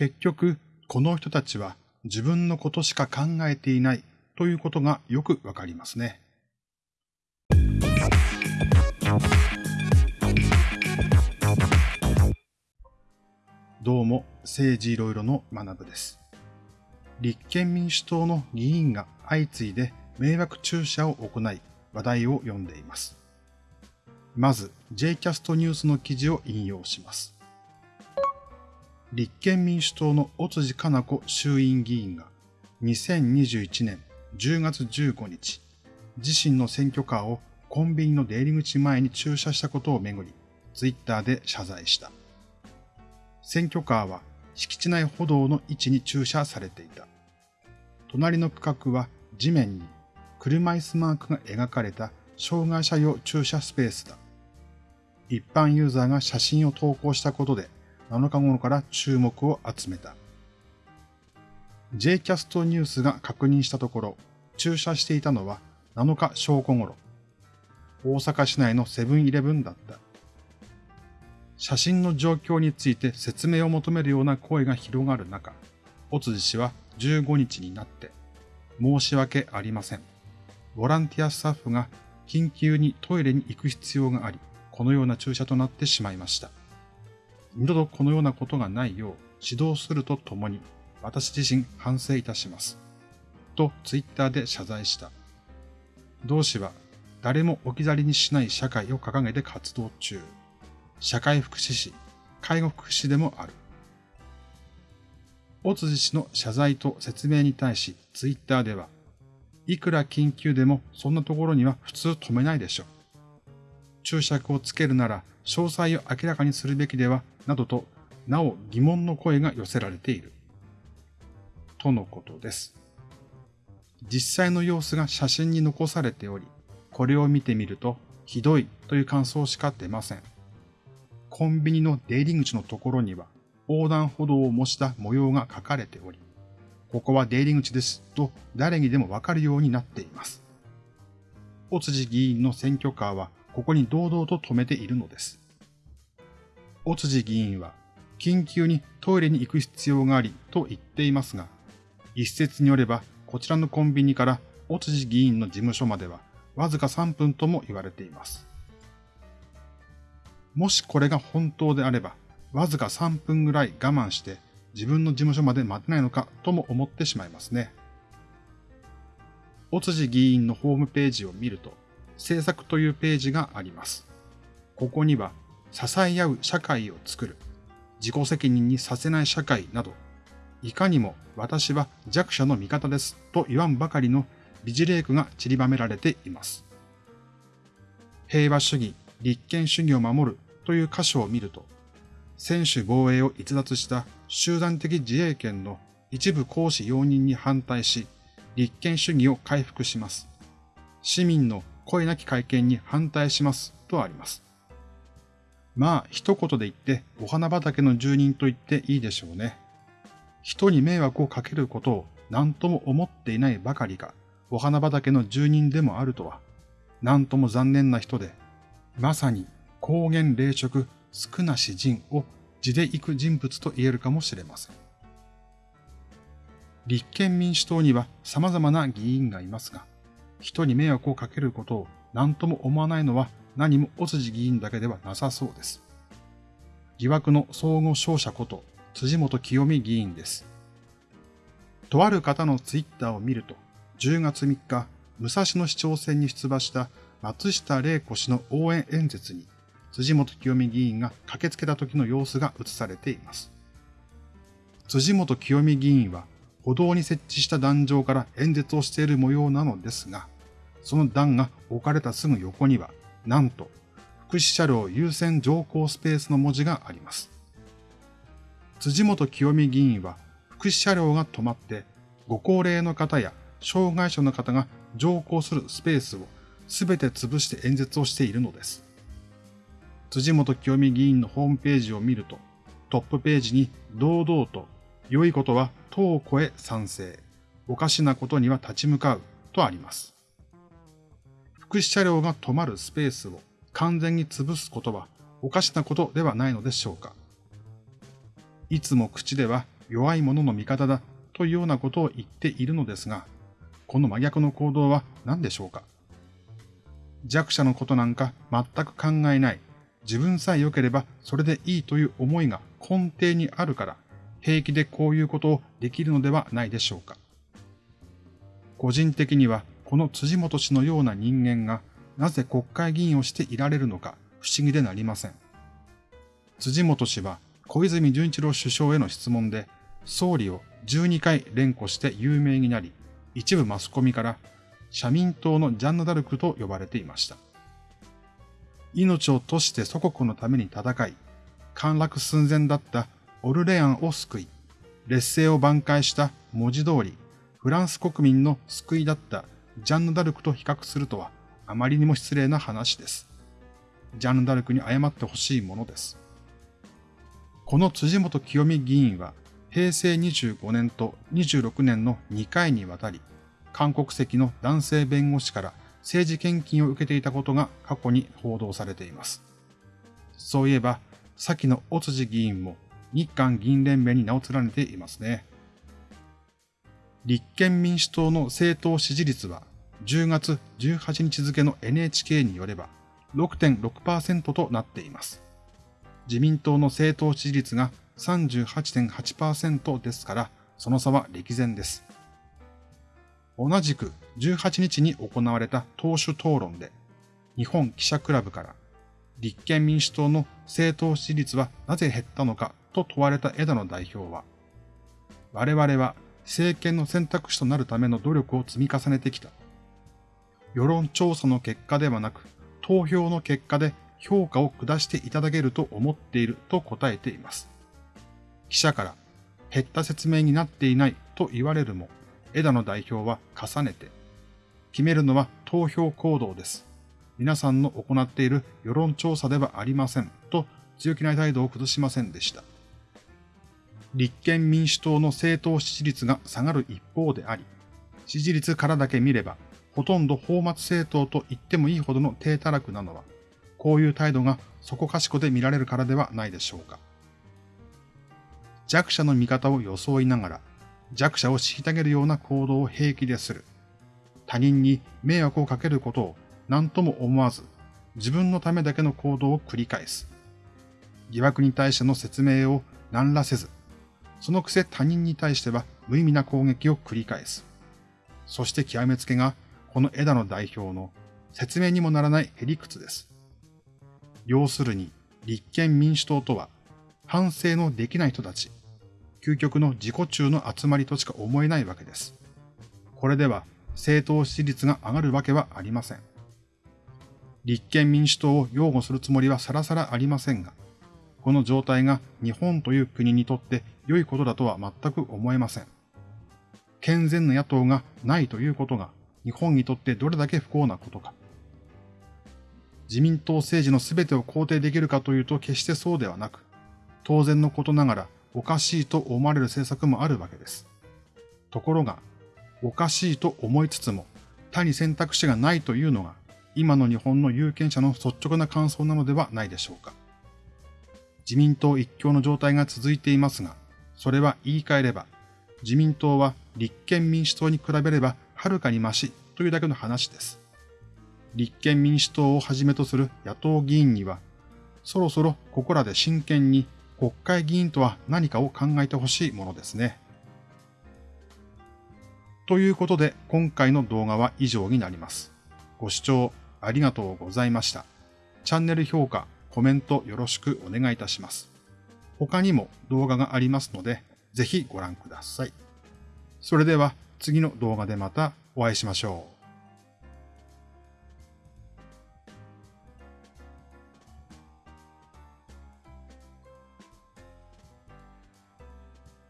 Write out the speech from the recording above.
結局、この人たちは自分のことしか考えていないということがよくわかりますね。どうも、政治いろいろの学部です。立憲民主党の議員が相次いで迷惑注射を行い、話題を読んでいます。まず、J キャストニュースの記事を引用します。立憲民主党の尾辻かな子衆院議員が2021年10月15日、自身の選挙カーをコンビニの出入り口前に駐車したことをめぐり、ツイッターで謝罪した。選挙カーは敷地内歩道の位置に駐車されていた。隣の区画は地面に車椅子マークが描かれた障害者用駐車スペースだ。一般ユーザーが写真を投稿したことで7日頃から注目を集めた。J キャストニュースが確認したところ、駐車していたのは7日正午頃、大阪市内のセブンイレブンだった。写真の状況について説明を求めるような声が広がる中、尾辻氏は15日になって、申し訳ありません。ボランティアスタッフが緊急にトイレに行く必要があり、このような注射となってしまいました。二度とこのようなことがないよう指導するとともに私自身反省いたします。とツイッターで謝罪した。同氏は誰も置き去りにしない社会を掲げて活動中。社会福祉士、介護福祉士でもある。大辻氏の謝罪と説明に対しツイッターでは、いくら緊急でもそんなところには普通止めないでしょう。注釈をつけるなら詳細を明らかにするべきではなどと、なお疑問の声が寄せられている。とのことです。実際の様子が写真に残されており、これを見てみると、ひどいという感想しか出ません。コンビニの出入り口のところには、横断歩道を模した模様が書かれており、ここは出入り口ですと誰にでもわかるようになっています。尾辻議員の選挙カーはここに堂々と止めているのです。尾辻議員は、緊急にトイレに行く必要がありと言っていますが、一説によれば、こちらのコンビニから尾辻議員の事務所までは、わずか3分とも言われています。もしこれが本当であれば、わずか3分ぐらい我慢して自分の事務所まで待てないのかとも思ってしまいますね。尾辻議員のホームページを見ると、政策というページがあります。ここには支え合う社会を作る、自己責任にさせない社会など、いかにも私は弱者の味方ですと言わんばかりの美辞麗句が散りばめられています。平和主義、立憲主義を守るという箇所を見ると、専守防衛を逸脱した集団的自衛権の一部行使容認に反対し、立憲主義を回復します。市民の声なき会見に反対しますとあります。まあ、一言で言ってお花畑の住人と言っていいでしょうね。人に迷惑をかけることを何とも思っていないばかりか、お花畑の住人でもあるとは、何とも残念な人で、まさに高原霊食少なし人を地で行く人物と言えるかもしれません。立憲民主党には様々な議員がいますが、人に迷惑をかけることを何とも思わないのは何も尾辻議員だけではなさそうです。疑惑の相互勝者こと辻元清美議員です。とある方のツイッターを見ると、10月3日、武蔵野市長選に出馬した松下玲子氏の応援演説に、辻元清美議員が駆けつけた時の様子が映されています。辻元清美議員は歩道に設置した壇上から演説をしている模様なのですが、その段が置かれたすぐ横には、なんと、福祉車両優先乗降スペースの文字があります。辻元清美議員は、福祉車両が止まって、ご高齢の方や障害者の方が乗降するスペースをすべて潰して演説をしているのです。辻元清美議員のホームページを見ると、トップページに堂々と、良いことは党を超え賛成、おかしなことには立ち向かうとあります。福祉車両が止まるスペースを完全に潰すことはおかしなことではないのでしょうか。いつも口では弱い者の味方だというようなことを言っているのですが、この真逆の行動は何でしょうか弱者のことなんか全く考えない、自分さえ良ければそれでいいという思いが根底にあるから、平気でこういうことをできるのではないでしょうか。個人的にはこの辻元氏のような人間がなぜ国会議員をしていられるのか不思議でなりません。辻元氏は小泉純一郎首相への質問で総理を12回連呼して有名になり、一部マスコミから社民党のジャンヌ・ダルクと呼ばれていました。命を賭して祖国のために戦い、陥落寸前だったオルレアンを救い、劣勢を挽回した文字通り、フランス国民の救いだったジャンヌ・ダルクと比較するとはあまりにも失礼な話です。ジャンヌ・ダルクに謝ってほしいものです。この辻元清美議員は平成25年と26年の2回にわたり、韓国籍の男性弁護士から政治献金を受けていたことが過去に報道されています。そういえば、先の尾辻議員も日韓議員連盟に名を連ねていますね。立憲民主党の政党支持率は10月18日付の NHK によれば6.6%となっています。自民党の政党支持率が38.8%ですから、その差は歴然です。同じく18日に行われた党首討論で、日本記者クラブから立憲民主党の政党支持率はなぜ減ったのかと問われた枝野代表は、我々は政権の選択肢となるための努力を積み重ねてきた。世論調査の結果ではなく、投票の結果で評価を下していただけると思っていると答えています。記者から減った説明になっていないと言われるも、枝野代表は重ねて、決めるのは投票行動です。皆さんの行っている世論調査ではありませんと強気な態度を崩しませんでした。立憲民主党の政党支持率が下がる一方であり、支持率からだけ見れば、ほとんど法末政党と言ってもいいほどの低たらくなのは、こういう態度がそこかしこで見られるからではないでしょうか。弱者の味方を装いながら、弱者を虐げるような行動を平気でする。他人に迷惑をかけることを何とも思わず、自分のためだけの行動を繰り返す。疑惑に対しての説明を何らせず、そのくせ他人に対しては無意味な攻撃を繰り返す。そして極めつけが、この枝野代表の説明にもならないへりくつです。要するに、立憲民主党とは、反省のできない人たち、究極の自己中の集まりとしか思えないわけです。これでは政党支持率が上がるわけはありません。立憲民主党を擁護するつもりはさらさらありませんが、この状態が日本という国にとって良いことだとは全く思えません。健全な野党がないということが日本にとってどれだけ不幸なことか。自民党政治の全てを肯定できるかというと決してそうではなく、当然のことながらおかしいと思われる政策もあるわけです。ところが、おかしいと思いつつも、他に選択肢がないというのが、今の日本の有権者の率直な感想なのではないでしょうか。自民党一強の状態が続いていますが、それは言い換えれば、自民党は立憲民主党に比べればはるかにマシというだけの話です。立憲民主党をはじめとする野党議員には、そろそろここらで真剣に国会議員とは何かを考えてほしいものですね。ということで今回の動画は以上になります。ご視聴ありがとうございました。チャンネル評価、コメントよろしくお願いいたします。他にも動画がありますので、ぜひご覧ください。それでは次の動画でまたお会いしましょう。